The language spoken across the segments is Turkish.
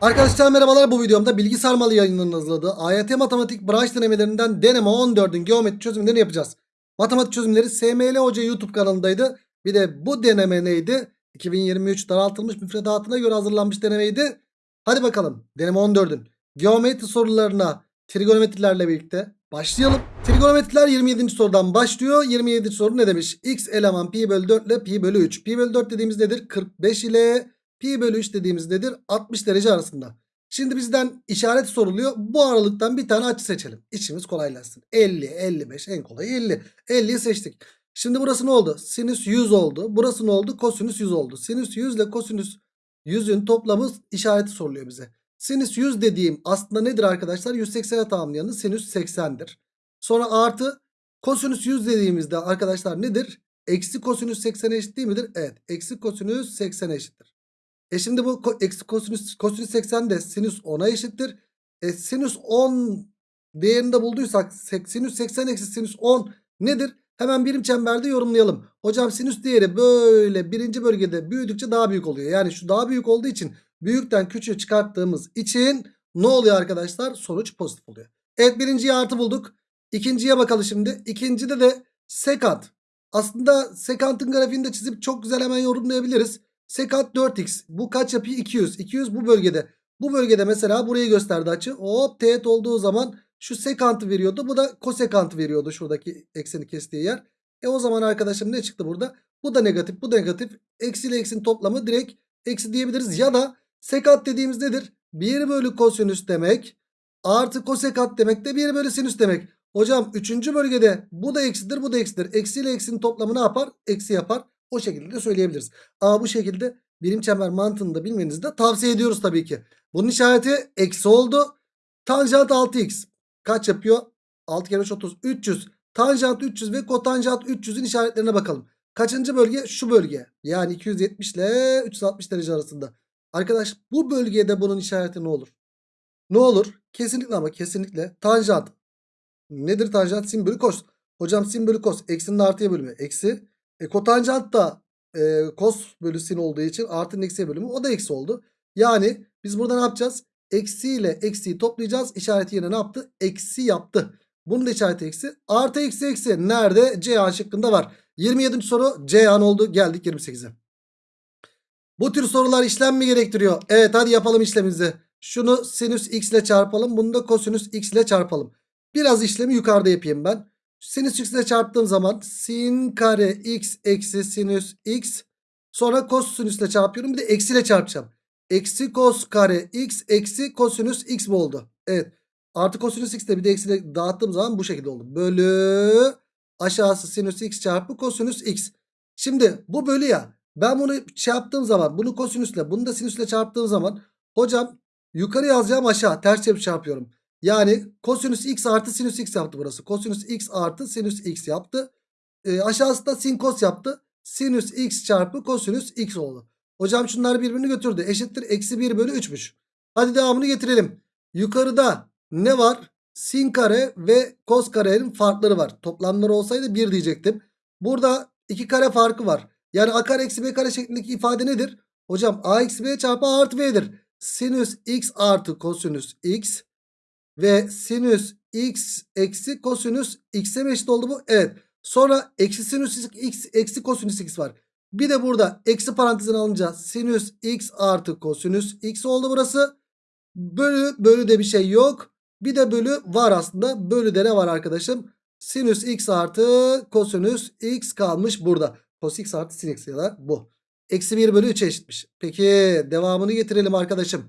Arkadaşlar merhabalar bu videomda bilgi sarmalı yayınlarının hazırladığı AYT matematik branş denemelerinden deneme 14'ün geometri çözümlerini yapacağız. Matematik çözümleri SML Hoca YouTube kanalındaydı. Bir de bu deneme neydi? 2023 daraltılmış müfredatına göre hazırlanmış denemeydi. Hadi bakalım deneme 14'ün geometri sorularına trigonometrilerle birlikte başlayalım. Trigonometriler 27. sorudan başlıyor. 27. soru ne demiş? X eleman pi bölü 4 ile pi bölü 3. Pi bölü 4 dediğimiz nedir? 45 ile pi bölü 3 dediğimiz nedir? 60 derece arasında. Şimdi bizden işaret soruluyor. Bu aralıktan bir tane açı seçelim. İşimiz kolaylaşsın. 50, 55 en kolayı 50. 50'yi seçtik. Şimdi burası ne oldu? Sinüs 100 oldu. Burası ne oldu? Kosinüs 100 oldu. Sinüs 100 ile kosinüs 100'ün toplamı işareti soruluyor bize. Sinüs 100 dediğim aslında nedir arkadaşlar? 180'e tamamlayanı sinüs 80'dir. Sonra artı kosinüs 100 dediğimizde arkadaşlar nedir? Eksi kosinüs 80 eşit değil midir? Evet. Eksi kosinüs 80 eşittir. E şimdi bu eksi kosinüs, kosinüs 80 de sinüs 10'a eşittir. E sinüs 10 değerini de bulduysak sinüs 80 eksi sinüs 10 nedir? Hemen birim çemberde yorumlayalım. Hocam sinüs değeri böyle birinci bölgede büyüdükçe daha büyük oluyor. Yani şu daha büyük olduğu için büyükten küçüğü çıkarttığımız için ne oluyor arkadaşlar? Sonuç pozitif oluyor. Evet birinciye artı bulduk. İkinciye bakalım şimdi. İkincide de sekant. Aslında sekantın grafiğini de çizip çok güzel hemen yorumlayabiliriz. Sekant 4x. Bu kaç yapıyor? 200. 200 bu bölgede. Bu bölgede mesela burayı gösterdi açı. Hop teğet olduğu zaman şu sekantı veriyordu. Bu da kosekantı veriyordu şuradaki ekseni kestiği yer. E o zaman arkadaşım ne çıktı burada? Bu da negatif bu da negatif. Eksi ile eksinin toplamı direkt eksi diyebiliriz. Ya da sekant dediğimiz nedir? 1 bölü kosinüs demek. Artı kosekant demek de 1 bölü sinüs demek. Hocam 3. bölgede bu da eksidir bu da eksidir. Eksi ile eksinin toplamı ne yapar? Eksi yapar. O şekilde de söyleyebiliriz. Ama bu şekilde birim çember mantığını da bilmenizi de tavsiye ediyoruz tabii ki. Bunun işareti eksi oldu. Tanjant 6x. Kaç yapıyor? 6 kere 3 30. 300. Tanjant 300 ve kotanjant 300'ün işaretlerine bakalım. Kaçıncı bölge? Şu bölge. Yani 270 ile 360 derece arasında. Arkadaş bu bölgede bunun işareti ne olur? Ne olur? Kesinlikle ama kesinlikle tanjant. Nedir tanjant? Sin kos. Hocam sin kos. Eksinin artıya bölümü. Eksi. E, kotanjant da e, kos bölü sin olduğu için artının eksiye bölümü. O da eksi oldu. Yani biz burada ne yapacağız? Eksi ile eksiyi toplayacağız. İşareti yine ne yaptı? Eksi yaptı. Bunun da işareti eksi. Artı eksi eksi. Nerede? C A şıkkında var. 27. soru C an oldu. Geldik 28'e. Bu tür sorular işlem mi gerektiriyor? Evet hadi yapalım işlemimizi. Şunu sinüs x ile çarpalım. Bunu da kosinüs x ile çarpalım. Biraz işlemi yukarıda yapayım ben. Sinüs x ile çarptığım zaman sin kare x eksi sinüs x. Sonra kosinüs ile çarpıyorum. Bir de eksi ile çarpacağım. Eksi kos kare x eksi kosinüs x mi oldu? Evet. Artı kosinüs x de bir de eksi ile dağıttığım zaman bu şekilde oldu. Bölü aşağısı sinüs x çarpı kosinüs x. Şimdi bu bölü ya. Ben bunu yaptığım zaman bunu kosinüsle bunu da sinüsle çarptığım zaman hocam yukarı yazacağım aşağı ters çarpı çarpıyorum. Yani kosinüs x artı sinüs x yaptı burası. Kosinüs x artı sinüs x yaptı. E, aşağısı da sin kos yaptı. Sinüs x çarpı kosinüs x oldu. Hocam şunlar birbirini götürdü. Eşittir eksi 1 bölü 3'müş. Hadi devamını getirelim. Yukarıda ne var? Sin kare ve kos karenin farkları var. Toplamları olsaydı 1 diyecektim. Burada 2 kare farkı var. Yani a kare eksi b kare şeklindeki ifade nedir? Hocam a eksi b çarpı a artı b'dir. Sinüs x artı kosinüs x ve sinüs x eksi kosinüs x'e mi eşit oldu bu? Evet. Sonra eksi sinüs x eksi kosinüs x var. Bir de burada eksi parantezine alınca sinüs x artı kosinüs x oldu burası. Bölü bölü de bir şey yok. Bir de bölü var aslında. Bölü de ne var arkadaşım? Sinüs x artı kosinüs x kalmış burada. Cos x artı sin x ya da bu. Eksi 1 bölü 3'e eşitmiş. Peki devamını getirelim arkadaşım.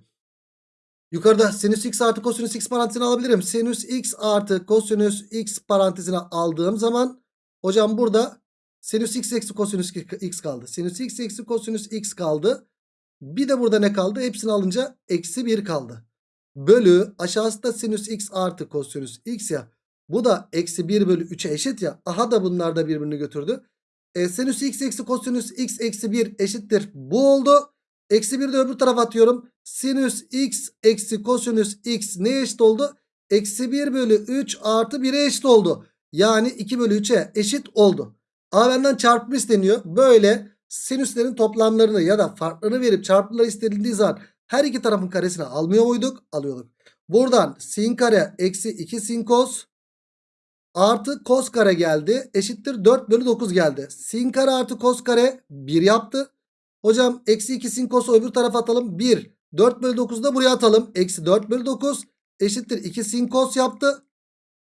Yukarıda sinüs x artı kosinüs x parantezine alabilirim. Sinüs x artı kosinüs x parantezine aldığım zaman hocam burada sinüs x eksi kosinüs x kaldı. Sinüs x eksi kosinüs x kaldı. Bir de burada ne kaldı? Hepsini alınca eksi 1 kaldı. Bölü aşağısı da sinüs x artı kosinüs x ya. Bu da eksi 1 bölü 3'e eşit ya. Aha da bunlar da birbirini götürdü. E, sinüs x eksi kosinüs x eksi 1 eşittir. Bu oldu. Eksi 1 de öbür tarafa atıyorum. Sinüs x eksi kosinüs x neye eşit oldu? Eksi 1 bölü 3 artı 1'e eşit oldu. Yani 2 bölü 3'e eşit oldu. A benden çarpımı isteniyor. Böyle sinüslerin toplamlarını ya da farklarını verip çarpımları istenildiği zaman Her iki tarafın karesini almıyor muyduk? Alıyorduk. Buradan sin kare eksi 2 sin kos artı kos kare geldi. Eşittir 4 bölü 9 geldi. Sin kare artı kos kare 1 yaptı. Hocam eksi 2 sin kosu öbür tarafa atalım. 1. 4 bölü 9'u da buraya atalım. Eksi 4 bölü 9 eşittir 2 sin kos yaptı.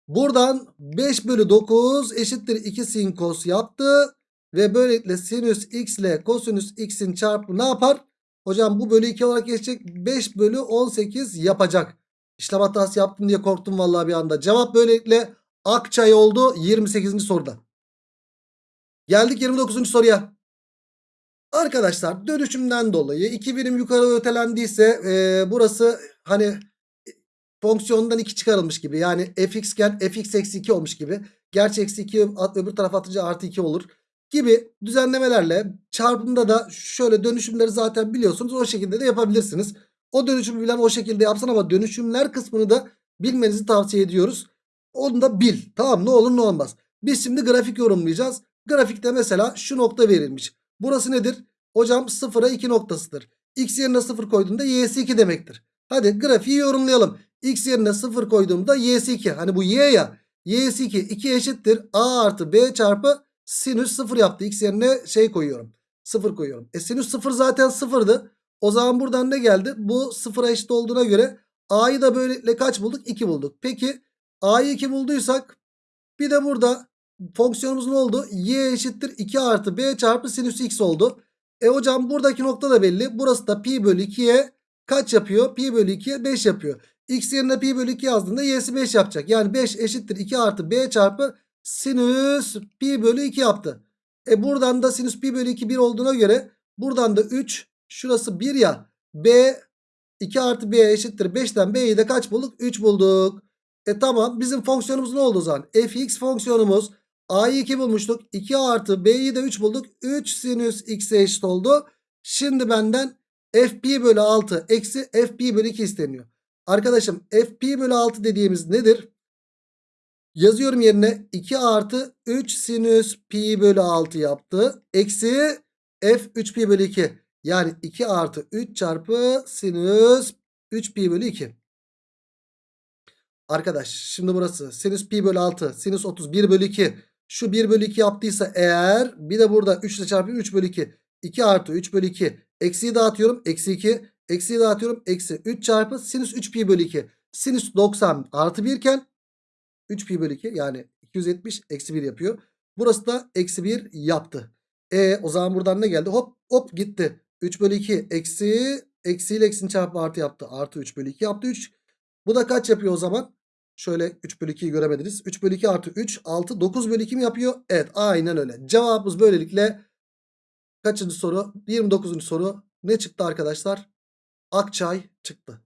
Buradan 5 bölü 9 eşittir 2 sin kos yaptı. Ve böylelikle sinüs x ile kosinüs x'in çarpımı ne yapar? Hocam bu bölü 2 olarak geçecek. 5 bölü 18 yapacak. İşlem hatası yaptım diye korktum vallahi bir anda. Cevap böylelikle Akçay oldu 28. soruda. Geldik 29. soruya. Arkadaşlar dönüşümden dolayı 2 birim yukarı ötelendiyse e, burası hani fonksiyondan 2 çıkarılmış gibi. Yani fx iken fx eksi 2 olmuş gibi. Gerçi eksi 2 at, öbür tarafa atınca artı 2 olur. Gibi düzenlemelerle çarpımda da şöyle dönüşümleri zaten biliyorsunuz. O şekilde de yapabilirsiniz. O dönüşümü bilen o şekilde yapsın ama dönüşümler kısmını da bilmenizi tavsiye ediyoruz. Onu da bil. Tamam ne olur ne olmaz. Biz şimdi grafik yorumlayacağız. Grafikte mesela şu nokta verilmiş. Burası nedir? Hocam 0'a 2 noktasıdır. X yerine 0 koyduğunda y'si 2 demektir. Hadi grafiği yorumlayalım. X yerine 0 koyduğumda y'si 2. Hani bu y ya. Y'si 2. 2 eşittir. A artı B çarpı sinüs 0 yaptı. X yerine şey koyuyorum. 0 koyuyorum. E sinüs 0 zaten 0'dı. O zaman buradan ne geldi? Bu 0'a eşit olduğuna göre A'yı da böylelikle kaç bulduk? 2 bulduk. Peki A'yı 2 bulduysak bir de burada fonksiyonumuz ne oldu? Y eşittir 2 artı B çarpı sinüs x oldu. E hocam buradaki nokta da belli. Burası da pi bölü 2'ye kaç yapıyor? Pi bölü 2'ye 5 yapıyor. X yerine pi bölü 2 yazdığında y'si 5 yapacak. Yani 5 eşittir 2 artı b çarpı sinüs pi bölü 2 yaptı. E buradan da sinüs pi bölü 2 1 olduğuna göre buradan da 3 şurası 1 ya. b 2 artı b eşittir 5'ten b'yi de kaç bulduk? 3 bulduk. E tamam bizim fonksiyonumuz ne oldu o zaman? fx fonksiyonumuz a'yı 2 bulmuştuk. 2 artı b'yi de 3 bulduk. 3 sinüs x'e eşit oldu. Şimdi benden fp bölü 6 eksi fp bölü 2 isteniyor. Arkadaşım fp bölü 6 dediğimiz nedir? Yazıyorum yerine 2 artı 3 sinüs pi bölü 6 yaptı. Eksi f 3 pi bölü 2. Yani 2 artı 3 çarpı sinüs 3 pi bölü 2. Arkadaş şimdi burası sinüs pi bölü 6 sinüs 31 bölü 2 şu 1 bölü 2 yaptıysa eğer bir de burada 3 ile çarpayım 3 bölü 2 2 artı 3 bölü 2 eksiyi dağıtıyorum eksi 2 eksiyi dağıtıyorum eksi 3 çarpı sinüs 3 pi bölü 2 sinüs 90 artı 1 iken 3 pi bölü 2 yani 270 eksi 1 yapıyor. Burası da eksi 1 yaptı. E o zaman buradan ne geldi? Hop hop gitti. 3 bölü 2 eksi eksiyle eksinin çarpı artı yaptı. Artı 3 bölü 2 yaptı 3 bu da kaç yapıyor o zaman? Şöyle 3 bölü 2'yi göremediniz. 3 bölü 2 artı 3 6 9 bölü 2 mi yapıyor? Evet aynen öyle. Cevabımız böylelikle kaçıncı soru? 29. soru. Ne çıktı arkadaşlar? Akçay çıktı.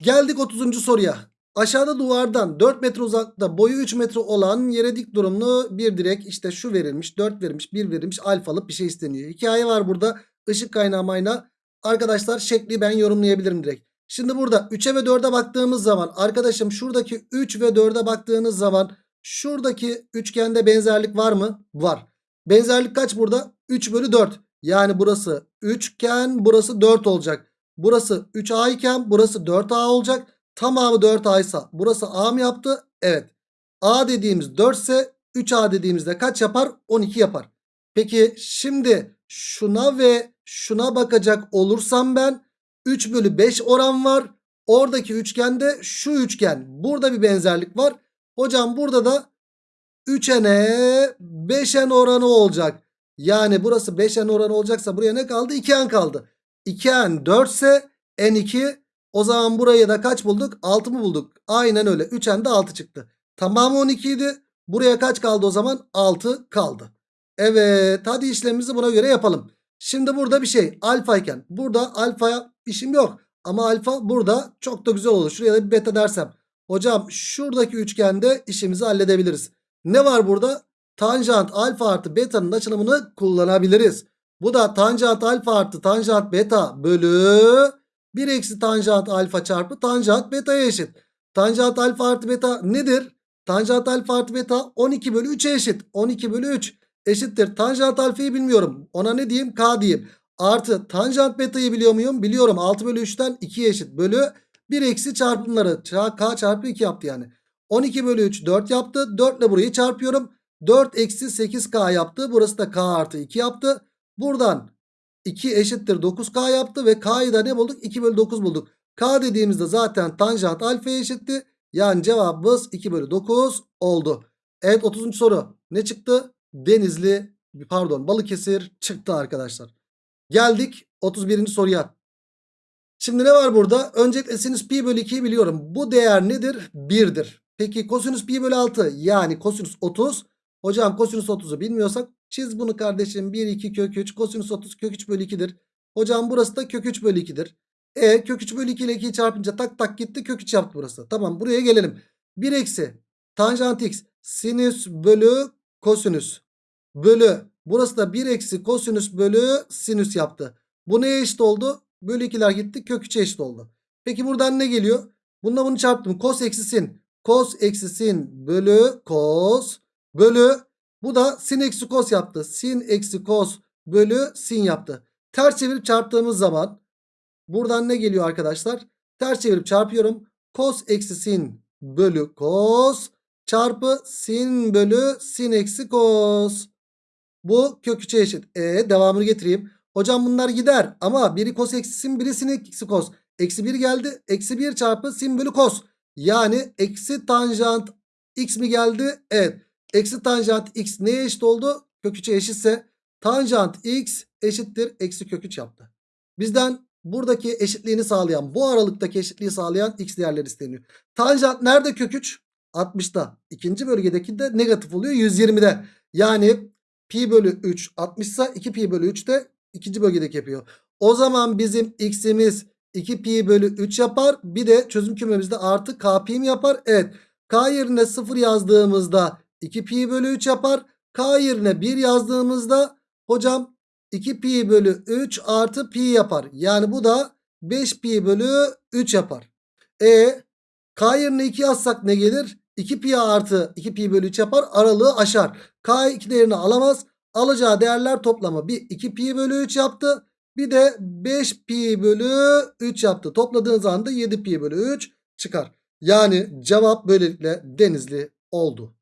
Geldik 30. soruya. Aşağıda duvardan 4 metre uzakta boyu 3 metre olan yere dik durumlu bir direk işte şu verilmiş 4 verilmiş 1 verilmiş alfalık bir şey isteniyor. Hikaye var burada ışık kaynağı mayna. Arkadaşlar şekli ben yorumlayabilirim direkt. Şimdi burada 3'e ve 4'e baktığımız zaman arkadaşım şuradaki 3 ve 4'e baktığınız zaman şuradaki üçgende benzerlik var mı? Var. Benzerlik kaç burada? 3 bölü 4. Yani burası üçgen burası 4 olacak. Burası 3A iken burası 4A olacak. Tamamı 4A ise burası A mı yaptı? Evet. A dediğimiz 4 ise 3A dediğimizde kaç yapar? 12 yapar. Peki şimdi şuna ve şuna bakacak olursam ben 3 bölü 5 oran var. Oradaki üçgende şu üçgen. Burada bir benzerlik var. Hocam burada da 3n'e 5n oranı olacak. Yani burası 5n oranı olacaksa buraya ne kaldı? 2n kaldı. 2n 4 ise n2 o zaman buraya da kaç bulduk? 6 mı bulduk? Aynen öyle. 3n de 6 çıktı. Tamamı 12 idi. Buraya kaç kaldı o zaman? 6 kaldı. Evet hadi işlemimizi buna göre yapalım. Şimdi burada bir şey alfa iken burada alfaya işim yok. Ama alfa burada çok da güzel olur. Şuraya da bir beta dersem. Hocam şuradaki üçgende işimizi halledebiliriz. Ne var burada? Tanjant alfa artı beta'nın açılımını kullanabiliriz. Bu da tanjant alfa artı tanjant beta bölü 1 eksi tanjant alfa çarpı tanjant beta'ya eşit. Tanjant alfa artı beta nedir? Tanjant alfa artı beta 12 bölü 3'e eşit. 12 bölü 3 eşittir. Tanjant alfayı bilmiyorum. Ona ne diyeyim? K diyeyim. Artı tanjant beta'yı biliyor muyum? Biliyorum. 6 bölü 3'ten 2'ye eşit. Bölü 1 eksi çarpımları. Ça- K çarpı 2 yaptı yani. 12 bölü 3 4 yaptı. 4 ile burayı çarpıyorum. 4 eksi 8K yaptı. Burası da K artı 2 yaptı. Buradan 2 eşittir 9K yaptı. Ve K'yı da ne bulduk? 2 bölü 9 bulduk. K dediğimizde zaten tanjant alfaya eşitti. Yani cevabımız 2 bölü 9 oldu. Evet 30. soru. Ne çıktı? Denizli pardon Balıkesir çıktı arkadaşlar. Geldik 31. soruya. Şimdi ne var burada? Öncelikle sinüs pi bölü 2'yi biliyorum. Bu değer nedir? 1'dir. Peki kosinüs pi bölü 6 yani kosinüs 30. Hocam kosinüs 30'u bilmiyorsak çiz bunu kardeşim. 1 2 kök 3 kosinüs 30 kök 3 bölü 2'dir. Hocam burası da kök 3 bölü 2'dir. E kök 3 bölü 2 ile 2'yi çarpınca tak tak gitti kök 3 yaptı burası. Tamam buraya gelelim. 1 eksi tanjant x sinüs bölü kosinüs bölü burası da 1 eksi kosinüs bölü sinüs yaptı. Bu neye eşit oldu? Bölü 2'ler gitti kök 3'e eşit oldu. Peki buradan ne geliyor? Bununla bunu çarptım. Kos eksi sin. Kos eksi sin bölü kos bölü bu da sin eksi kos yaptı. Sin eksi kos bölü sin yaptı. Ters çevirip çarptığımız zaman buradan ne geliyor arkadaşlar? Ters çevirip çarpıyorum. Kos eksi sin bölü kos çarpı sin bölü sin eksi kos. Bu kök 3'e eşit. E devamını getireyim. Hocam bunlar gider ama biri kos eksi sin biri sin eksi kos. Eksi 1 geldi. Eksi 1 çarpı sin bölü kos. Yani eksi tanjant x mi geldi? Evet. Eksi tanjant x neye eşit oldu? Kök 3'e eşitse tanjant x eşittir. Eksi kök 3 yaptı. Bizden buradaki eşitliğini sağlayan bu aralıktaki eşitliği sağlayan x değerleri isteniyor. Tanjant nerede kök 3? 60'ta. İkinci bölgedeki de negatif oluyor 120'de. Yani pi bölü 3 60 ise 2 pi bölü 3 de ikinci bölgedeki yapıyor. O zaman bizim x'imiz 2 pi bölü 3 yapar. Bir de çözüm kümemizde artı k pi mi yapar? Evet. K yerine 0 yazdığımızda 2 pi bölü 3 yapar. K yerine 1 yazdığımızda hocam 2 pi bölü 3 artı pi yapar. Yani bu da 5 pi bölü 3 yapar. E K yerine 2 yazsak ne gelir? 2 pi artı 2 pi bölü 3 yapar. Aralığı aşar. K 2 değerini alamaz. Alacağı değerler toplamı bir 2 pi bölü 3 yaptı. Bir de 5 pi bölü 3 yaptı. Topladığınız anda 7 pi bölü 3 çıkar. Yani cevap böylelikle Denizli oldu.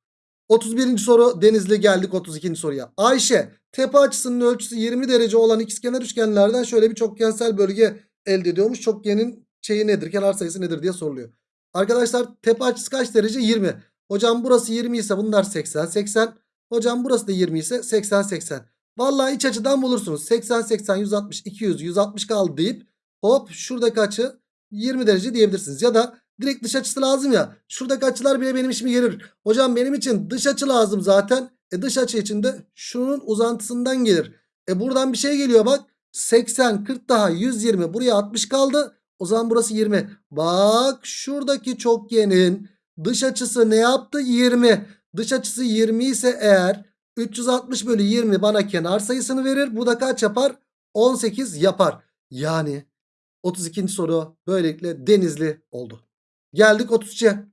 31. soru Denizli geldik 32. soruya. Ayşe tepe açısının ölçüsü 20 derece olan ikizkenar üçgenlerden şöyle bir çokgensel bölge elde ediyormuş. Çokgenin şeyi nedir? Kenar sayısı nedir diye soruluyor. Arkadaşlar tepe açısı kaç derece? 20. Hocam burası 20 ise bunlar 80 80. Hocam burası da 20 ise 80 80. Vallahi iç açıdan bulursunuz. 80 80 160 200 160 kaldı deyip hop şuradaki açı 20 derece diyebilirsiniz. Ya da direkt dış açısı lazım ya. Şuradaki açılar bile benim işime gelir. Hocam benim için dış açı lazım zaten. E dış açı için de şunun uzantısından gelir. E buradan bir şey geliyor bak. 80 40 daha 120 buraya 60 kaldı. O zaman burası 20. Bak şuradaki çokgenin dış açısı ne yaptı? 20. Dış açısı 20 ise eğer 360 bölü 20 bana kenar sayısını verir. Bu da kaç yapar? 18 yapar. Yani 32. soru böylelikle denizli oldu. Geldik 33'e.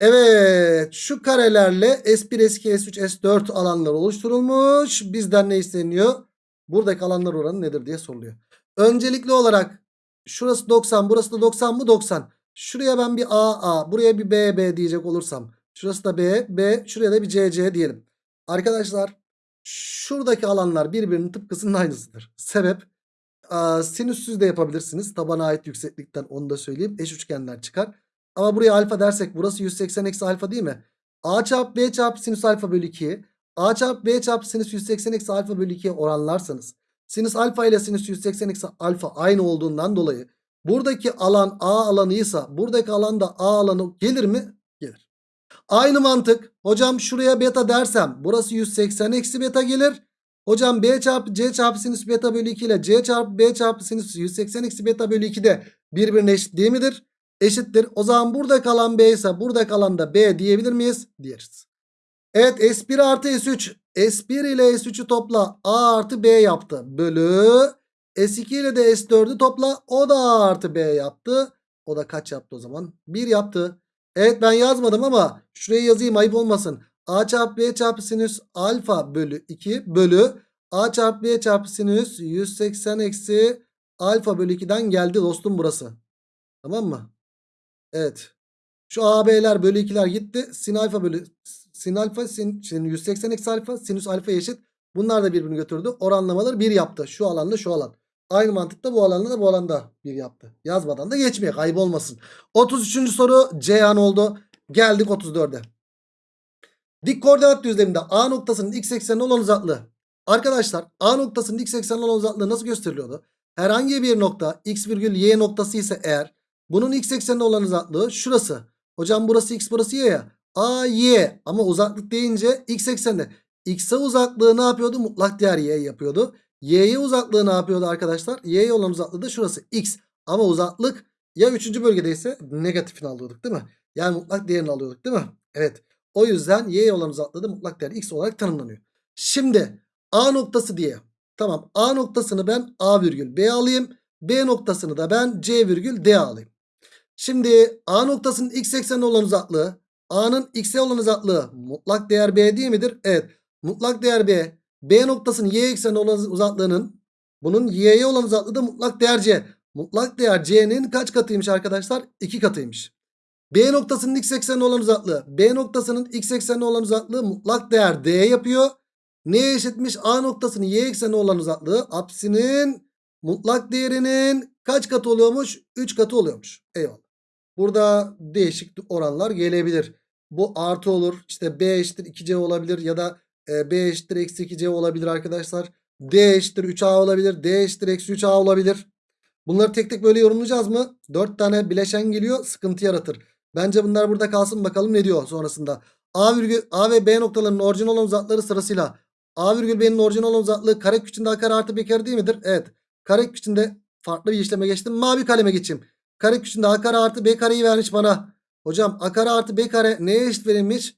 Evet şu karelerle S1, S2, S3, S4 alanlar oluşturulmuş. Bizden ne isteniyor? Buradaki alanlar oranı nedir diye soruluyor. Öncelikli olarak şurası 90 burası da 90 mı 90. Şuraya ben bir A A buraya bir B B diyecek olursam. Şurası da B B şuraya da bir C C diyelim. Arkadaşlar şuradaki alanlar birbirinin tıpkısının aynısıdır. Sebep Aa, sinüssüz de yapabilirsiniz. Tabana ait yükseklikten onu da söyleyeyim. Eş üçgenler çıkar. Ama buraya alfa dersek burası 180 eksi alfa değil mi? A çarpı B çarpı sinüs alfa bölü 2'yi A çarpı B çarpı sinüs 180 eksi alfa bölü 2'ye oranlarsanız sinüs alfa ile sinüs 180 eksi alfa aynı olduğundan dolayı buradaki alan A alanıysa buradaki alan da A alanı gelir mi? Aynı mantık. Hocam şuraya beta dersem burası 180 eksi beta gelir. Hocam B çarpı C çarpı sinüs beta bölü 2 ile C çarpı B çarpı sinüs 180 eksi beta bölü 2 de birbirine eşit değil midir? Eşittir. O zaman burada kalan B ise burada kalan da B diyebilir miyiz? Diyeriz. Evet S1 artı S3. S1 ile S3'ü topla A artı B yaptı. Bölü S2 ile de S4'ü topla o da A artı B yaptı. O da kaç yaptı o zaman? 1 yaptı. Evet ben yazmadım ama şuraya yazayım ayıp olmasın. A çarpı B çarpı sinüs alfa bölü 2 bölü A çarpı B çarpı sinüs 180 eksi alfa bölü 2'den geldi dostum burası. Tamam mı? Evet. Şu AB'ler bölü 2'ler gitti. Sin alfa bölü sin alfa sin, sin 180 eksi alfa sinüs alfa eşit. Bunlar da birbirini götürdü. Oranlamaları 1 yaptı. Şu alanla şu alan. Aynı mantıkta bu alanla da bu alanda 1 yaptı. Yazmadan da geçmeye kaybolmasın. 33. soru Ceyhan oldu. Geldik 34'e. Dik koordinat düzleminde A noktasının x eksenine olan uzaklığı. Arkadaşlar A noktasının x eksenine olan uzaklığı nasıl gösteriliyordu? Herhangi bir nokta x virgül y noktası ise eğer bunun x eksenine olan uzaklığı şurası. Hocam burası x burası y ya. A y ama uzaklık deyince x ekseninde. X'e uzaklığı ne yapıyordu? Mutlak değer y yapıyordu. Y'ye uzaklığı ne yapıyordu arkadaşlar? Y'ye olan uzaklığı da şurası x. Ama uzaklık ya 3. bölgedeyse negatifini alıyorduk değil mi? Yani mutlak değerini alıyorduk değil mi? Evet. O yüzden y'ye olan uzaklığı da mutlak değer x olarak tanımlanıyor. Şimdi A noktası diye. Tamam A noktasını ben A virgül B alayım. B noktasını da ben C virgül D alayım. Şimdi A noktasının x eksenine olan uzaklığı A'nın x'e olan uzaklığı mutlak değer B değil midir? Evet. Mutlak değer B. B noktasının y eksenine olan uzaklığının bunun y'ye olan uzaklığı da mutlak değer C. Mutlak değer C'nin kaç katıymış arkadaşlar? 2 katıymış. B noktasının x eksenine olan uzaklığı. B noktasının x eksenine olan uzaklığı mutlak değer D yapıyor. Neye eşitmiş? A noktasının y eksenine olan uzaklığı apsinin mutlak değerinin kaç katı oluyormuş? 3 katı oluyormuş. Eyvallah. Burada değişik oranlar gelebilir. Bu artı olur. İşte B eşittir 2C olabilir ya da e, B eşittir eksi 2C olabilir arkadaşlar. D eşittir 3A olabilir. D eşittir eksi 3A olabilir. Bunları tek tek böyle yorumlayacağız mı? 4 tane bileşen geliyor sıkıntı yaratır. Bence bunlar burada kalsın bakalım ne diyor sonrasında. A, virgül, A ve B noktalarının orijinal olan uzaklıkları sırasıyla A virgül B'nin orijinal olan uzaklığı kare içinde A kare artı B kare değil midir? Evet. Kare içinde farklı bir işleme geçtim. Mavi kaleme geçeyim. Kare içinde A kare artı B kareyi vermiş bana. Hocam A kare artı B kare neye eşit verilmiş?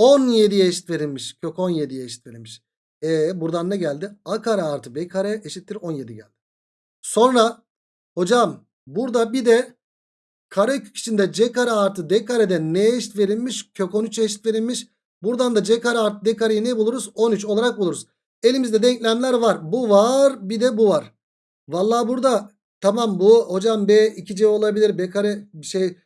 17'ye eşit verilmiş. Kök 17'ye eşit verilmiş. E buradan ne geldi? A kare artı B kare eşittir 17 geldi. Sonra hocam burada bir de karekök içinde C kare artı D karede neye eşit verilmiş? Kök 13'e eşit verilmiş. Buradan da C kare artı D kareyi ne buluruz? 13 olarak buluruz. Elimizde denklemler var. Bu var bir de bu var. Vallahi burada tamam bu hocam B 2C olabilir. B kare şey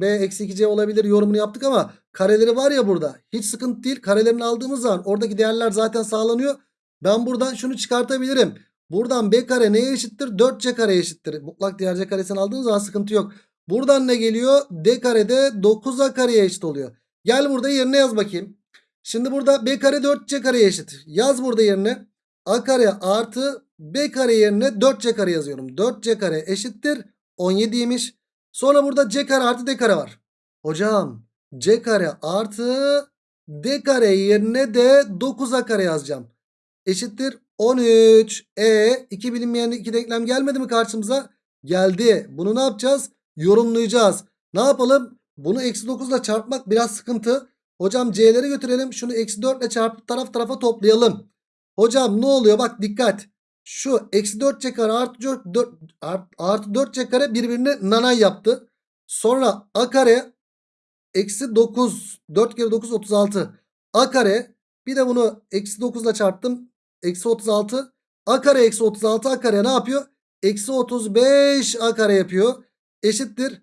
B eksi 2C olabilir yorumunu yaptık ama kareleri var ya burada. Hiç sıkıntı değil. Karelerini aldığımız zaman oradaki değerler zaten sağlanıyor. Ben buradan şunu çıkartabilirim. Buradan B kare neye eşittir? 4C kare eşittir. Mutlak değer C karesini aldığınız zaman sıkıntı yok. Buradan ne geliyor? D kare de 9A kareye eşit oluyor. Gel burada yerine yaz bakayım. Şimdi burada B kare 4C kareye eşit. Yaz burada yerine. A kare artı B kare yerine 4C kare yazıyorum. 4C kare eşittir 17'ymiş. Sonra burada C kare artı D kare var. Hocam C kare artı D kare yerine de 9A kare yazacağım. Eşittir 13. E iki bilinmeyen iki denklem gelmedi mi karşımıza? Geldi. Bunu ne yapacağız? Yorumlayacağız. Ne yapalım? Bunu eksi 9 ile çarpmak biraz sıkıntı. Hocam c'leri götürelim. Şunu eksi 4 ile çarpıp taraf tarafa toplayalım. Hocam ne oluyor? Bak dikkat. Şu eksi 4 c kare artı 4, 4 artı 4 c kare birbirine nanay yaptı. Sonra a kare eksi 9 4 kere 9 36 a kare bir de bunu eksi 9 ile çarptım. Eksi 36 a kare eksi 36 a kare ne yapıyor? Eksi 35 a kare yapıyor. Eşittir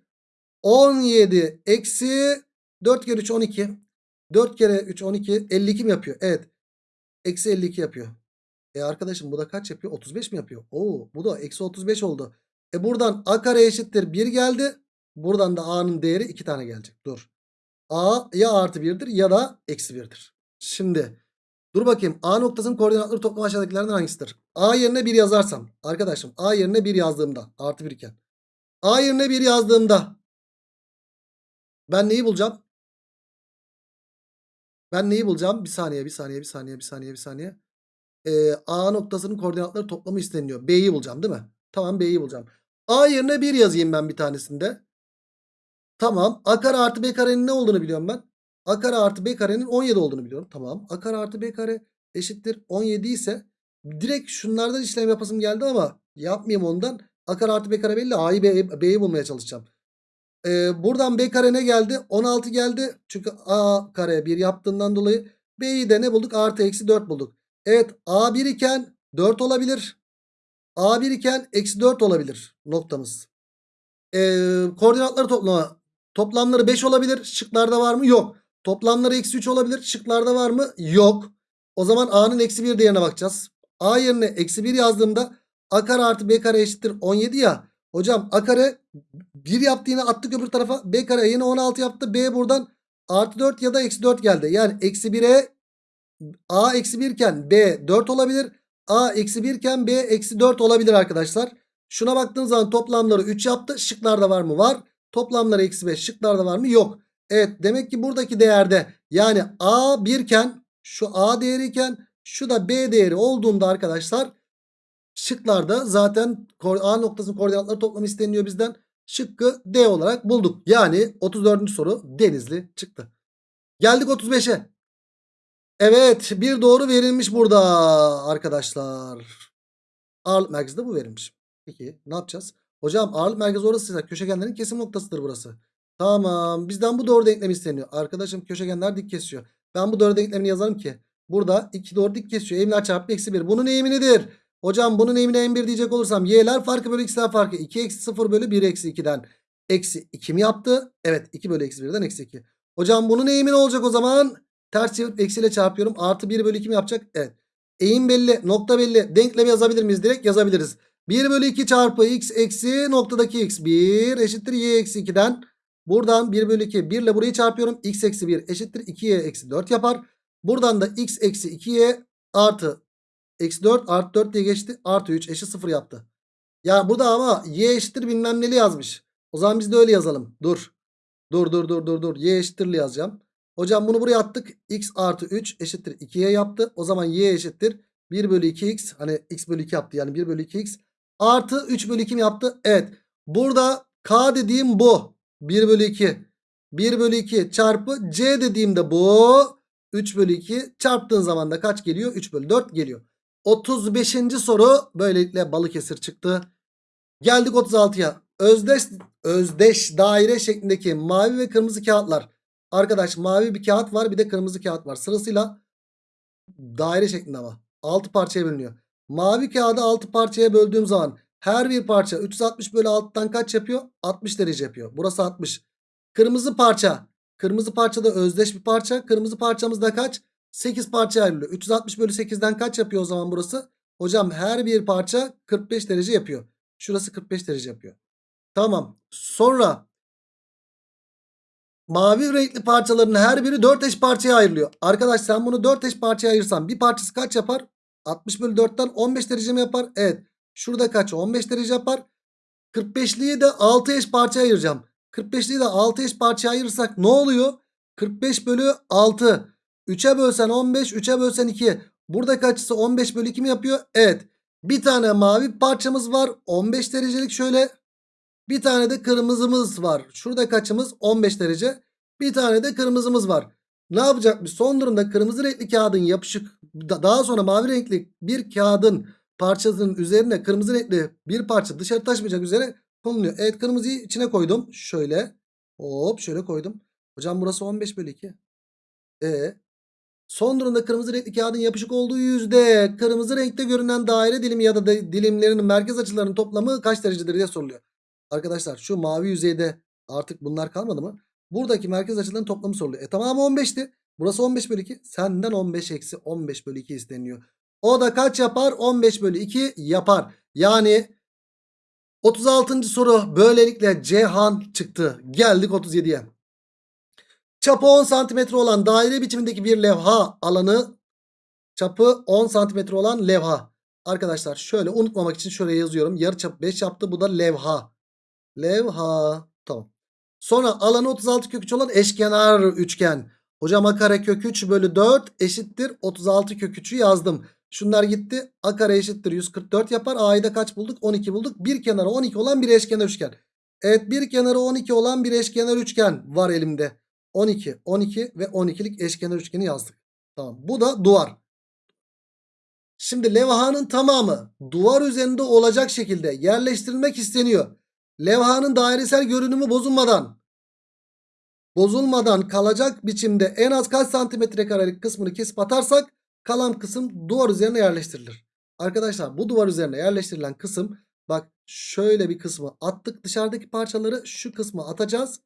17 eksi 4 kere 3 12. 4 kere 3 12 52 mi yapıyor? Evet. Eksi 52 yapıyor. E arkadaşım bu da kaç yapıyor? 35 mi yapıyor? Oo bu da eksi 35 oldu. E buradan a kare eşittir 1 geldi. Buradan da a'nın değeri 2 tane gelecek. Dur. a ya artı 1'dir ya da eksi 1'dir. Şimdi dur bakayım. A noktasının koordinatları toplam aşağıdakilerden hangisidir? A yerine 1 yazarsam. Arkadaşım a yerine 1 yazdığımda. Artı 1 iken. A yerine 1 yazdığımda. Ben neyi bulacağım? Ben neyi bulacağım? Bir saniye, bir saniye, bir saniye, bir saniye, bir saniye. Ee, A noktasının koordinatları toplamı isteniyor. B'yi bulacağım değil mi? Tamam B'yi bulacağım. A yerine 1 yazayım ben bir tanesinde. Tamam. A kare artı B karenin ne olduğunu biliyorum ben. A kare artı B karenin 17 olduğunu biliyorum. Tamam. A kare artı B kare eşittir 17 ise direkt şunlardan işlem yapasım geldi ama yapmayayım ondan. A kare artı B kare belli. A'yı B'yi bulmaya çalışacağım. Ee, buradan B kare ne geldi? 16 geldi. Çünkü A kare 1 yaptığından dolayı B'yi de ne bulduk? Artı eksi 4 bulduk. Evet A1 iken 4 olabilir. A1 iken eksi 4 olabilir noktamız. Ee, koordinatları toplama. Toplamları 5 olabilir. Şıklarda var mı? Yok. Toplamları eksi 3 olabilir. Şıklarda var mı? Yok. O zaman A'nın eksi 1 değerine bakacağız. A yerine eksi 1 yazdığımda A kare artı B kare eşittir 17 ya. Hocam A kare 1 yaptı yine attık öbür tarafa. B kare yine 16 yaptı. B buradan artı 4 ya da eksi 4 geldi. Yani eksi 1'e A eksi 1 iken B 4 olabilir. A eksi 1 iken B eksi 4 olabilir arkadaşlar. Şuna baktığınız zaman toplamları 3 yaptı. Şıklarda var mı? Var. Toplamları eksi 5. Şıklarda var mı? Yok. Evet demek ki buradaki değerde yani A 1 iken şu A değeri iken şu da B değeri olduğunda arkadaşlar şıklarda zaten A noktasının koordinatları toplamı isteniyor bizden. Şıkkı D olarak bulduk. Yani 34. soru Denizli çıktı. Geldik 35'e. Evet bir doğru verilmiş burada arkadaşlar. Ağırlık merkezi de bu verilmiş. Peki ne yapacağız? Hocam ağırlık merkezi orasıysa köşegenlerin kesim noktasıdır burası. Tamam bizden bu doğru denklem isteniyor. Arkadaşım köşegenler dik kesiyor. Ben bu doğru denklemini yazarım ki. Burada 2 doğru dik kesiyor. Eğimler çarpı eksi 1. Bunun eğimi nedir? Hocam bunun eğimine en1 diyecek olursam y'ler farkı bölü x'ler farkı. 2 eksi 0 bölü 1 eksi 2'den. Eksi 2 mi yaptı? Evet 2 bölü eksi 1'den eksi 2. Hocam bunun eğimi ne olacak o zaman? Ters çevirip eksiyle çarpıyorum. Artı 1 bölü 2 mi yapacak? Evet. Eğim belli. Nokta belli. Denklemi yazabilir miyiz? Direkt yazabiliriz. 1 bölü 2 çarpı x eksi noktadaki x. 1 eşittir y eksi 2'den. Buradan 1 bölü 2. 1 ile burayı çarpıyorum. x eksi 1 eşittir 2y eksi 4 yapar. Buradan da x eksi 2y artı eksi 4 artı 4 diye geçti. Artı 3 eşit 0 yaptı. Ya burada ama y eşittir bilmem neli yazmış. O zaman biz de öyle yazalım. Dur. Dur dur dur dur dur. Y eşittirli yazacağım. Hocam bunu buraya attık. X artı 3 eşittir 2y yaptı. O zaman y eşittir 1 bölü 2x. Hani x bölü 2 yaptı. Yani 1 bölü 2x. Artı 3 bölü 2 mi yaptı? Evet. Burada k dediğim bu. 1 bölü 2. 1 bölü 2 çarpı c dediğimde bu. 3 bölü 2 çarptığın zaman da kaç geliyor? 3 bölü 4 geliyor. 35. soru böylelikle Balıkesir çıktı. Geldik 36'ya. Özdeş, özdeş daire şeklindeki mavi ve kırmızı kağıtlar. Arkadaş mavi bir kağıt var bir de kırmızı kağıt var. Sırasıyla daire şeklinde ama. 6 parçaya bölünüyor. Mavi kağıdı 6 parçaya böldüğüm zaman her bir parça 360 bölü 6'dan kaç yapıyor? 60 derece yapıyor. Burası 60. Kırmızı parça. Kırmızı parça da özdeş bir parça. Kırmızı parçamız da kaç? 8 parça ayrılıyor. 360 bölü 8'den kaç yapıyor o zaman burası? Hocam her bir parça 45 derece yapıyor. Şurası 45 derece yapıyor. Tamam. Sonra mavi renkli parçaların her biri 4 eş parçaya ayrılıyor. Arkadaş sen bunu 4 eş parçaya ayırsan bir parçası kaç yapar? 60 bölü 4'ten 15 derece mi yapar? Evet. Şurada kaç? 15 derece yapar. 45'liyi de 6 eş parçaya ayıracağım. 45'liyi de 6 eş parçaya ayırırsak ne oluyor? 45 bölü 6. 3'e bölsen 15, 3'e bölsen 2. Burada kaçısı 15 bölü 2 mi yapıyor? Evet. Bir tane mavi parçamız var. 15 derecelik şöyle. Bir tane de kırmızımız var. Şurada kaçımız? 15 derece. Bir tane de kırmızımız var. Ne yapacakmış? Son durumda kırmızı renkli kağıdın yapışık daha sonra mavi renkli bir kağıdın parçasının üzerine kırmızı renkli bir parça dışarı taşmayacak üzere konuluyor. Evet kırmızıyı içine koydum. Şöyle. Hop şöyle koydum. Hocam burası 15 bölü 2. E Son durumda kırmızı renkli kağıdın yapışık olduğu yüzde kırmızı renkte görünen daire dilimi ya da dilimlerinin merkez açılarının toplamı kaç derecedir diye soruluyor. Arkadaşlar şu mavi yüzeyde artık bunlar kalmadı mı? Buradaki merkez açıların toplamı soruluyor. E tamamı 15'ti. Burası 15 bölü 2. Senden 15 eksi 15 bölü 2 isteniyor. O da kaç yapar? 15 bölü 2 yapar. Yani 36. soru böylelikle Cihan çıktı. Geldik 37'ye. Çapı 10 santimetre olan daire biçimindeki bir levha alanı çapı 10 santimetre olan levha. Arkadaşlar şöyle unutmamak için şöyle yazıyorum. Yarı çap 5 yaptı. Bu da levha. Levha. Tamam. Sonra alanı 36 kök 3 olan eşkenar üçgen. Hocam a kare kök 3 bölü 4 eşittir 36 kök 3'ü yazdım. Şunlar gitti. A kare eşittir 144 yapar. A'yı da kaç bulduk? 12 bulduk. Bir kenarı 12 olan bir eşkenar üçgen. Evet bir kenarı 12 olan bir eşkenar üçgen var elimde. 12, 12 ve 12'lik eşkenar üçgeni yazdık. Tamam. Bu da duvar. Şimdi levhanın tamamı duvar üzerinde olacak şekilde yerleştirilmek isteniyor. Levhanın dairesel görünümü bozulmadan bozulmadan kalacak biçimde en az kaç santimetre karelik kısmını kesip atarsak Kalan kısım duvar üzerine yerleştirilir. Arkadaşlar bu duvar üzerine yerleştirilen kısım bak şöyle bir kısmı attık. Dışarıdaki parçaları şu kısmı atacağız.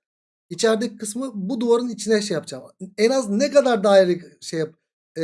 İçerideki kısmı bu duvarın içine şey yapacağım. En az ne kadar daire şey yap, e,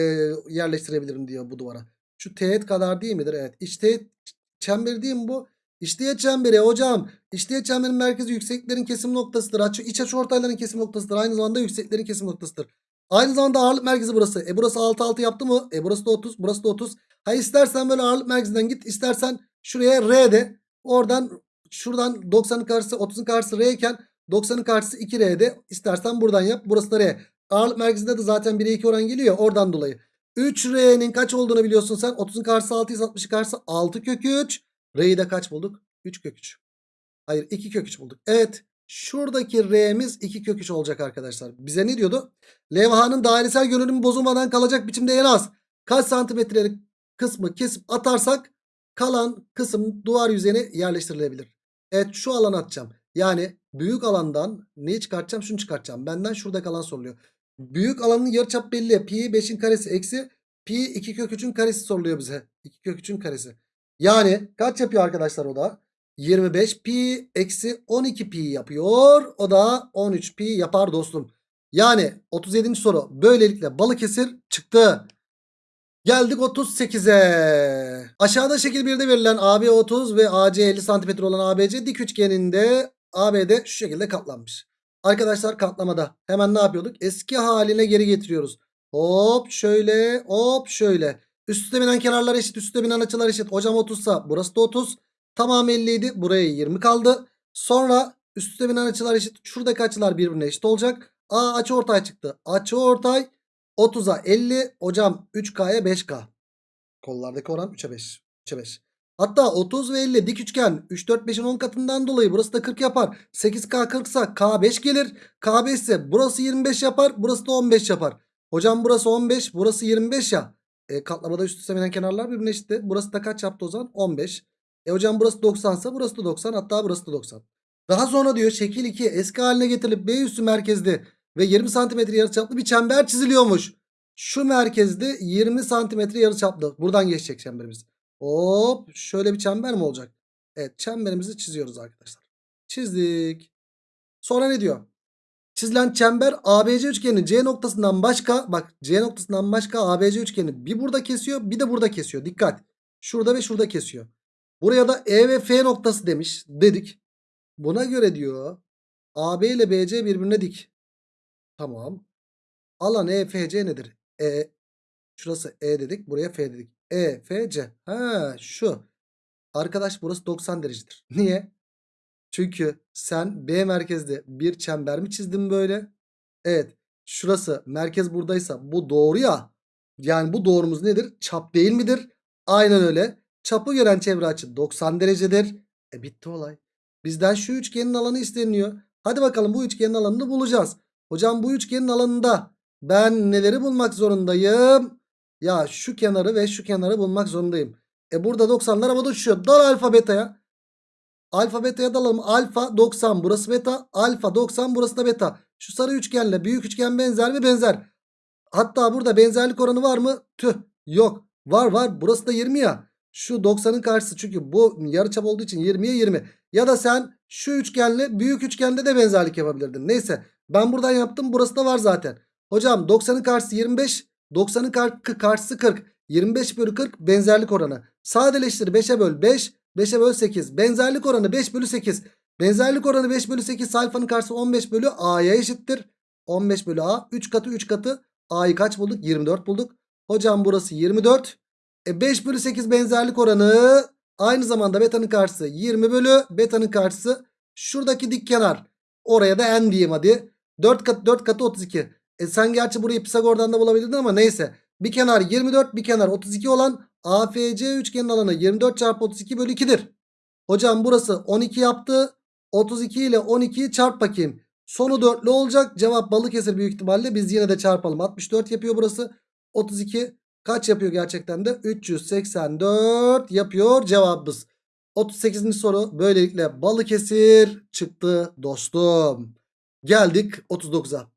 yerleştirebilirim diyor bu duvara. Şu teğet kadar değil midir? Evet. İç teğet çemberi değil mi bu? İç teğet çemberi hocam. İç teğet çemberin merkezi yükseklerin kesim noktasıdır. Açı, iç açı ortayların kesim noktasıdır. Aynı zamanda yükseklerin kesim noktasıdır. Aynı zamanda ağırlık merkezi burası. E burası 6 6 yaptı mı? E burası da 30. Burası da 30. Ha istersen böyle ağırlık merkezinden git. istersen şuraya R de. Oradan şuradan 90'ın karşısı 30'un karşısı R iken 90'ın karşısı 2R'de. İstersen buradan yap. Burası da R. Ağırlık merkezinde de zaten 1'e 2 oran geliyor. Oradan dolayı. 3R'nin kaç olduğunu biliyorsun sen. 30'un karşısı 6 ise 60'ın karşısı 6 kök 3. R'yi de kaç bulduk? 3 kök 3. Hayır 2 kök 3 bulduk. Evet. Şuradaki R'miz 2 kök 3 olacak arkadaşlar. Bize ne diyordu? Levhanın dairesel görünümü bozulmadan kalacak biçimde en az kaç santimetrelik kısmı kesip atarsak kalan kısım duvar yüzeyine yerleştirilebilir. Evet şu alanı atacağım. Yani büyük alandan neyi çıkartacağım? Şunu çıkartacağım. Benden şurada kalan soruluyor. Büyük alanın yarıçap belli. Pi 5'in karesi eksi pi 2 kök 3'ün karesi soruluyor bize. 2 kök 3'ün karesi. Yani kaç yapıyor arkadaşlar o da? 25 pi eksi 12 pi yapıyor. O da 13 pi yapar dostum. Yani 37. soru böylelikle Balıkesir çıktı. Geldik 38'e. Aşağıda şekil 1'de verilen AB 30 ve AC 50 cm olan ABC dik üçgeninde ABD şu şekilde katlanmış. Arkadaşlar katlamada hemen ne yapıyorduk? Eski haline geri getiriyoruz. Hop şöyle hop şöyle. Üst üste binen kenarlar eşit üst üste binen açılar eşit. Hocam 30 sa burası da 30. Tamam 50 idi. Buraya 20 kaldı. Sonra üst üste binen açılar eşit. Şuradaki açılar birbirine eşit olacak. Aa açı ortay çıktı. Açı ortay 30'a 50. Hocam 3K'ya 5K. Kollardaki oran 3'e 5. 3'e 5. Hatta 30 ve 50 dik üçgen 3 4 5'in 10 katından dolayı burası da 40 yapar. 8K 40 ise K5 gelir. K5 ise burası 25 yapar. Burası da 15 yapar. Hocam burası 15 burası 25 ya. E, katlamada üst üste binen kenarlar birbirine eşitti. Burası da kaç yaptı o zaman? 15. E hocam burası 90 ise burası da 90 hatta burası da 90. Daha sonra diyor şekil 2 eski haline getirilip B üssü merkezli ve 20 santimetre yarıçaplı bir çember çiziliyormuş. Şu merkezde 20 santimetre yarıçaplı. Buradan geçecek çemberimiz. Hop şöyle bir çember mi olacak? Evet çemberimizi çiziyoruz arkadaşlar. Çizdik. Sonra ne diyor? Çizilen çember ABC üçgeninin C noktasından başka bak C noktasından başka ABC üçgeni bir burada kesiyor bir de burada kesiyor. Dikkat. Şurada ve şurada kesiyor. Buraya da E ve F noktası demiş dedik. Buna göre diyor AB ile BC birbirine dik. Tamam. Alan EFC nedir? E şurası E dedik. Buraya F dedik. EFC. Ha şu. Arkadaş burası 90 derecedir. Niye? Çünkü sen B merkezde bir çember mi çizdin böyle? Evet. Şurası merkez buradaysa bu doğru ya. Yani bu doğrumuz nedir? Çap değil midir? Aynen öyle. Çapı gören çevre açı 90 derecedir. E bitti olay. Bizden şu üçgenin alanı isteniyor. Hadi bakalım bu üçgenin alanını bulacağız. Hocam bu üçgenin alanında ben neleri bulmak zorundayım? Ya şu kenarı ve şu kenarı bulmak zorundayım. E burada 90'lar havada uçuşuyor. Dal alfa beta'ya. Alfa beta'ya dalalım. Alfa 90 burası beta. Alfa 90 burası da beta. Şu sarı üçgenle büyük üçgen benzer mi? Benzer. Hatta burada benzerlik oranı var mı? Tüh yok. Var var burası da 20 ya. Şu 90'ın karşısı çünkü bu yarıçap olduğu için 20'ye 20. Ya da sen şu üçgenle büyük üçgende de benzerlik yapabilirdin. Neyse ben buradan yaptım burası da var zaten. Hocam 90'ın karşısı 25. 90'ın kar karşısı 40. 25 bölü 40 benzerlik oranı. Sadeleştir 5'e böl 5. 5'e böl 8. Benzerlik oranı 5 bölü 8. Benzerlik oranı 5 bölü 8 alfanın karşısı 15 bölü A'ya eşittir. 15 bölü A. 3 katı 3 katı. A'yı kaç bulduk? 24 bulduk. Hocam burası 24. E 5 bölü 8 benzerlik oranı aynı zamanda beta'nın karşısı 20 bölü beta'nın karşısı şuradaki dik kenar. Oraya da n diyeyim hadi. 4 katı 4 katı 32. E sen gerçi burayı Pisagor'dan da bulabilirdin ama neyse. Bir kenar 24 bir kenar 32 olan AFC üçgenin alanı 24 çarpı 32 bölü 2'dir. Hocam burası 12 yaptı. 32 ile 12'yi çarp bakayım. Sonu dörtlü olacak. Cevap Balıkesir büyük ihtimalle. Biz yine de çarpalım. 64 yapıyor burası. 32 kaç yapıyor gerçekten de? 384 yapıyor cevabımız. 38. soru böylelikle Balıkesir çıktı dostum. Geldik 39'a.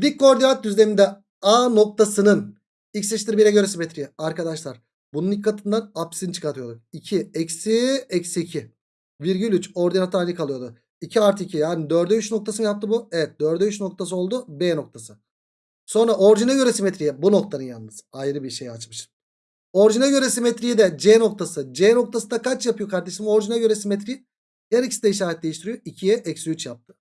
Dik koordinat düzleminde A noktasının X eşittir 1'e göre simetri. Arkadaşlar bunun ilk katından apsisini çıkartıyorduk. 2 eksi eksi 2. Virgül 3 ordinat hali kalıyordu. 2 artı 2 yani 4'e 3 noktası mı yaptı bu? Evet 4'e 3 noktası oldu B noktası. Sonra orijine göre simetriye bu noktanın yalnız ayrı bir şey açmışım. Orijine göre simetriyi de C noktası. C noktası da kaç yapıyor kardeşim? Orijine göre simetri her ikisi de işaret değiştiriyor. 2'ye eksi 3 yaptı.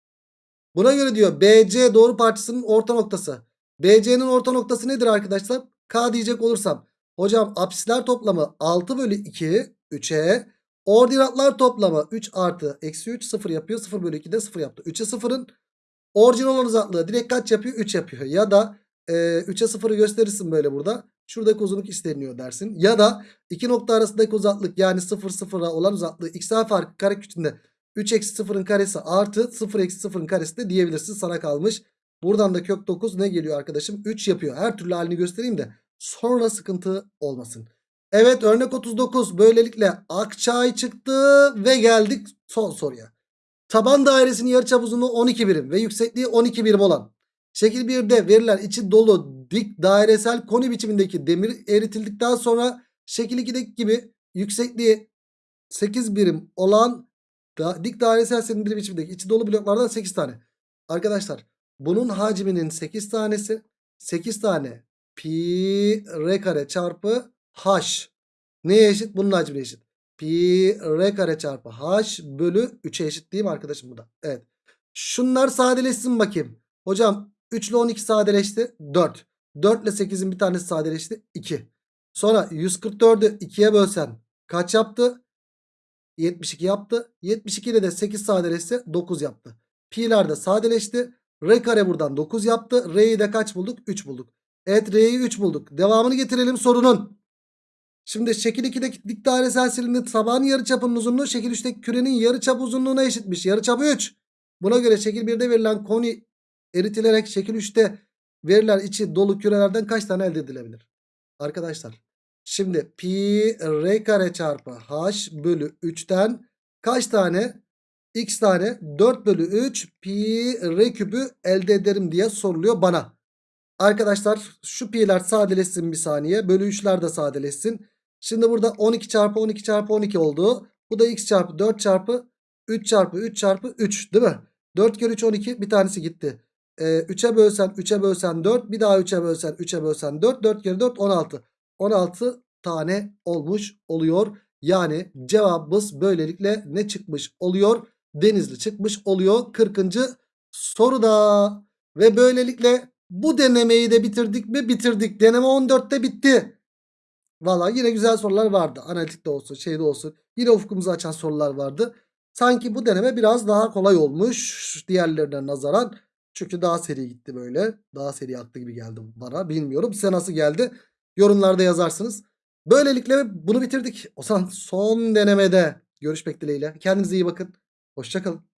Buna göre diyor BC doğru parçasının orta noktası. BC'nin orta noktası nedir arkadaşlar? K diyecek olursam. Hocam apsisler toplamı 6 bölü 2 3'e. Ordinatlar toplamı 3 artı eksi 3 0 yapıyor. 0 bölü 2 de 0 yaptı. 3'e 0'ın orijinal uzaklığı direkt kaç yapıyor? 3 yapıyor. Ya da e, 3'e 0'ı gösterirsin böyle burada. Şuradaki uzunluk isteniyor dersin. Ya da iki nokta arasındaki uzaklık yani 0 0'a olan uzaklığı x'ler farkı kare küçüğünde 3 eksi 0'ın karesi artı 0 eksi 0'ın karesi de diyebilirsin sana kalmış. Buradan da kök 9 ne geliyor arkadaşım? 3 yapıyor. Her türlü halini göstereyim de sonra sıkıntı olmasın. Evet örnek 39 böylelikle Akçay çıktı ve geldik son soruya. Taban dairesinin yarıçap uzunluğu 12 birim ve yüksekliği 12 birim olan şekil 1'de verilen içi dolu dik dairesel koni biçimindeki demir eritildikten sonra şekil 2'deki gibi yüksekliği 8 birim olan da, dik dairesel silindir biçimindeki içi dolu bloklardan 8 tane. Arkadaşlar bunun hacminin 8 tanesi 8 tane pi r kare çarpı h. Neye eşit? Bunun hacmine eşit. Pi r kare çarpı h bölü 3'e eşit değil mi arkadaşım bu da? Evet. Şunlar sadeleşsin bakayım. Hocam 3 ile 12 sadeleşti. 4. 4 ile 8'in bir tanesi sadeleşti. 2. Sonra 144'ü 2'ye bölsen kaç yaptı? 72 yaptı. 72 ile de 8 sadeleşse 9 yaptı. Pi'ler de sadeleşti. R kare buradan 9 yaptı. R'yi de kaç bulduk? 3 bulduk. Evet R'yi 3 bulduk. Devamını getirelim sorunun. Şimdi şekil 2'deki dik dairesel silindir taban yarıçapının uzunluğu şekil 3'teki kürenin yarıçap uzunluğuna eşitmiş. Yarıçapı 3. Buna göre şekil 1'de verilen koni eritilerek şekil 3'te verilen içi dolu kürelerden kaç tane elde edilebilir? Arkadaşlar şimdi pi r kare çarpı h bölü 3'ten kaç tane x tane 4 bölü 3 pi r küpü elde ederim diye soruluyor bana. Arkadaşlar şu pi'ler sadeleşsin bir saniye. Bölü 3'ler de sadeleşsin. Şimdi burada 12 çarpı 12 çarpı 12 oldu. Bu da x çarpı 4 çarpı 3 çarpı 3 çarpı 3 değil mi? 4 kere 3 12 bir tanesi gitti. Ee, 3'e bölsen 3'e bölsen 4 bir daha 3'e bölsen 3'e bölsen 4 4 kere 4 16. 16 tane olmuş oluyor. Yani cevabımız böylelikle ne çıkmış oluyor? Denizli çıkmış oluyor 40. soruda. Ve böylelikle bu denemeyi de bitirdik mi? Bitirdik. Deneme 14'te bitti. Valla yine güzel sorular vardı. Analitikte olsun şeyde olsun. Yine ufkumuzu açan sorular vardı. Sanki bu deneme biraz daha kolay olmuş diğerlerine nazaran. Çünkü daha seri gitti böyle. Daha seri aktı gibi geldi bana. Bilmiyorum size nasıl geldi. Yorumlarda yazarsınız. Böylelikle bunu bitirdik. O zaman son denemede görüşmek dileğiyle. Kendinize iyi bakın. Hoşçakalın.